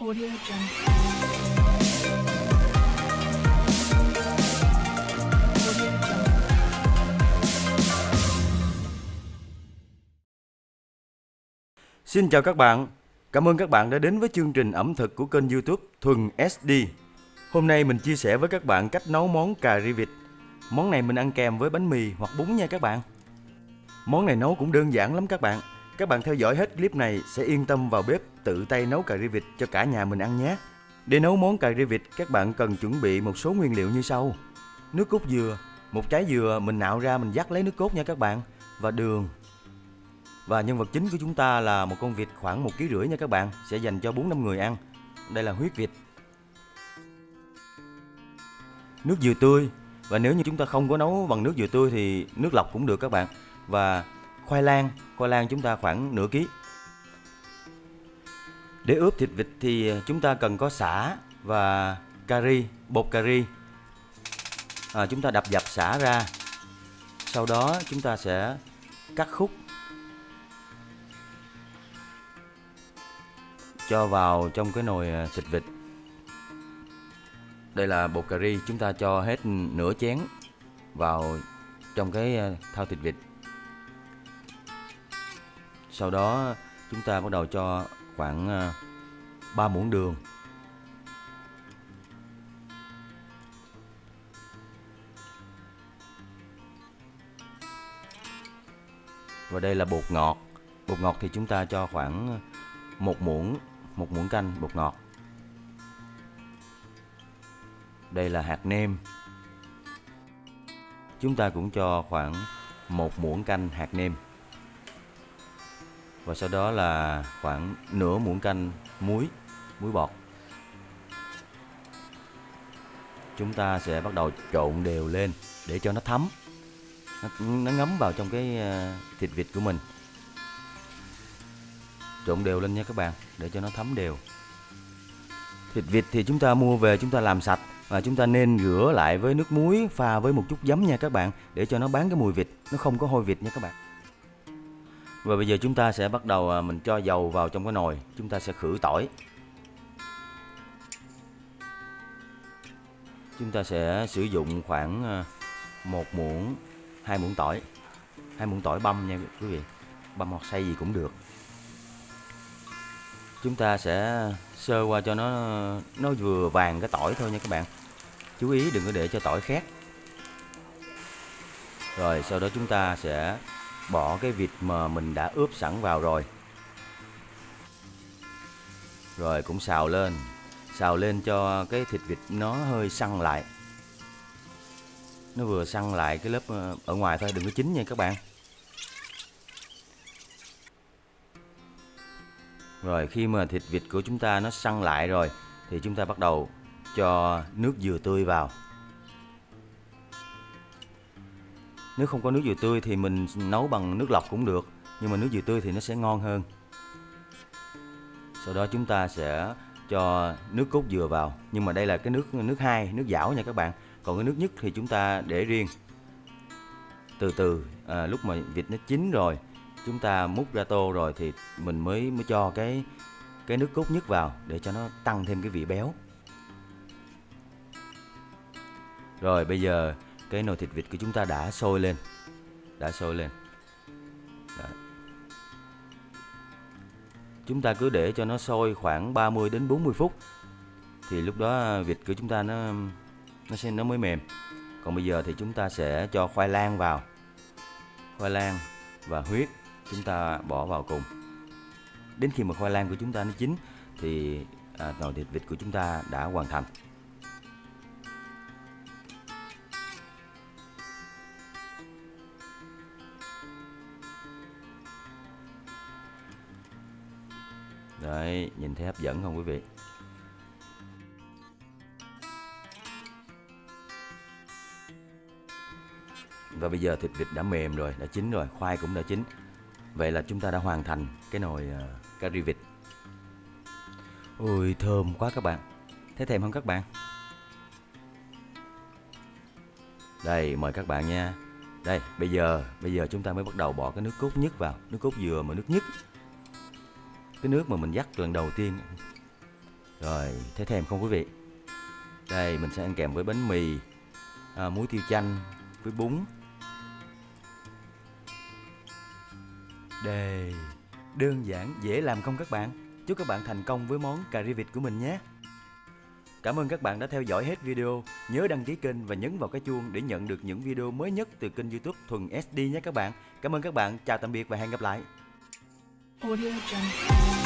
Audio Jungle. Xin chào các bạn. Cảm ơn các bạn đã đến với chương trình ẩm thực của kênh YouTube Thuần SD. Hôm nay mình chia sẻ với các bạn cách nấu món cà ri vịt. Món này mình ăn kèm với bánh mì hoặc bún nha các bạn. Món này nấu cũng đơn giản lắm các bạn. Các bạn theo dõi hết clip này sẽ yên tâm vào bếp tự tay nấu cà ri vịt cho cả nhà mình ăn nhé. Để nấu món cà ri vịt, các bạn cần chuẩn bị một số nguyên liệu như sau. Nước cốt dừa, một trái dừa mình nạo ra mình dắt lấy nước cốt nha các bạn và đường, và nhân vật chính của chúng ta là một con vịt khoảng một ký rưỡi nha các bạn, sẽ dành cho 4 5 người ăn. Đây là huyết vịt. Nước dừa tươi và nếu như chúng ta không có nấu bằng nước dừa tươi thì nước lọc cũng được các bạn. Và khoai lang, khoai lang chúng ta khoảng nửa ký. Để ướp thịt vịt thì à, chúng ta cần có sả và cà ri, bột cà ri. À, chúng ta đập dập sả ra. Sau đó chúng ta sẽ cắt khúc cho vào trong cái nồi à, thịt vịt. Đây là bột cà ri, chúng ta cho hết nửa chén vào trong cái à, thao thau thịt vịt. Sau đó, chúng ta bắt đầu cho khoảng ờ, 3 muỗng đường. Và đây là bột ngọt. Bột ngọt thì chúng ta cho khoảng ờ, một muỗng một muỗng canh bột ngọt. Đây là hạt nêm. Chúng ta cũng cho khoảng một muỗng canh hạt nêm. Và sau đó là khoảng nửa muỗng canh muối, muối bọt. Chúng ta sẽ bắt đầu trộn đều lên để cho nó thấm. Nó, nó ngấm vào trong cái ờ, thịt vịt của mình trộn đều lên nha các bạn để cho nó thấm đều thịt vịt thì chúng ta mua về chúng ta làm sạch và chúng ta nên rửa lại với nước muối pha với một chút giấm nha các bạn để cho nó bán cái mùi vịt nó không có hôi vịt nha các bạn và bây giờ chúng ta sẽ bắt đầu à, mình cho dầu vào trong cái nồi. Chúng ta sẽ khử tỏi. Chúng ta sẽ sử dụng khoảng à, một muỗng, hai muỗng tỏi. Hai muỗng tỏi băm nha quý vị. Băm hoặc xay gì cũng được. Chúng ta sẽ sơ qua cho nó nó vừa vàng cái tỏi thôi nha các bạn. Chú ý đừng có để cho tỏi khét. Rồi sau đó chúng ta sẽ bỏ cái vịt mà mình đã ướp sẵn vào rồi. Rồi cũng xào lên xào lên cho cái thịt vịt nó hơi săn lại. Nó vừa săn lại cái lớp ờ, ở ngoài thôi, đừng có chín nha các bạn. Rồi khi mà thịt vịt của chúng ta nó săn lại rồi, thì chúng ta bắt đầu cho nước dừa tươi vào. Nếu không có nước dừa tươi thì mình nấu bằng nước lọc cũng được, nhưng mà nước dừa tươi thì nó sẽ ngon hơn. Sau đó chúng ta sẽ cho nước cốt dừa vào, nhưng mà đây là cái nước nước hai, nước dảo nha các bạn. Còn cái nước nhất thì chúng ta để riêng. Từ từ à, lúc mà vịt nó chín rồi chúng ta múc ra tô rồi thì mình mới mới cho cái cái nước cốt nhất vào để cho nó tăng thêm cái vị béo rồi bây giờ cái nồi thịt vịt của chúng ta đã sôi lên. Đã sôi lên. Đó. chúng ta cứ để cho nó sôi khoảng 30 đến 40 phút thì lúc đó vịt của chúng ta nó nó sẽ nó mới mềm. Còn bây giờ thì chúng ta sẽ cho khoai lang vào. Khoai lang và huyết chúng ta bỏ vào cùng. Đến khi mà khoai lang của chúng ta nó chín thì à, nồi thịt vịt của chúng ta đã hoàn thành. Đấy, nhìn thấy hấp dẫn không quý vị? Và bây giờ thịt vịt đã mềm rồi, đã chín rồi, khoai cũng đã chín. Vậy là chúng ta đã hoàn thành cái nồi uh, cà ri vịt. Ôi thơm quá các bạn. Thấy thèm không các bạn? Đây mời các bạn nha. Đây bây giờ Bây giờ chúng ta mới bắt đầu bỏ cái nước cốt nhất vào. Nước cốt dừa mà nước nhất. Cái nước mà mình dắt lần đầu tiên Rồi, thấy thèm không quý vị? Đây, mình sẽ ăn kèm với bánh mì, à, muối tiêu chanh với bún. Đây, đơn giản, dễ làm không các bạn? Chúc các bạn thành công với món cà ri vịt của mình nhé. Cảm ơn các bạn đã theo dõi hết video. Nhớ đăng ký kênh và nhấn vào cái chuông để nhận được những video mới nhất từ kênh YouTube Thuần SD nhé các bạn. Cảm ơn các bạn, chào tạm biệt và hẹn gặp lại. Audio Jungle.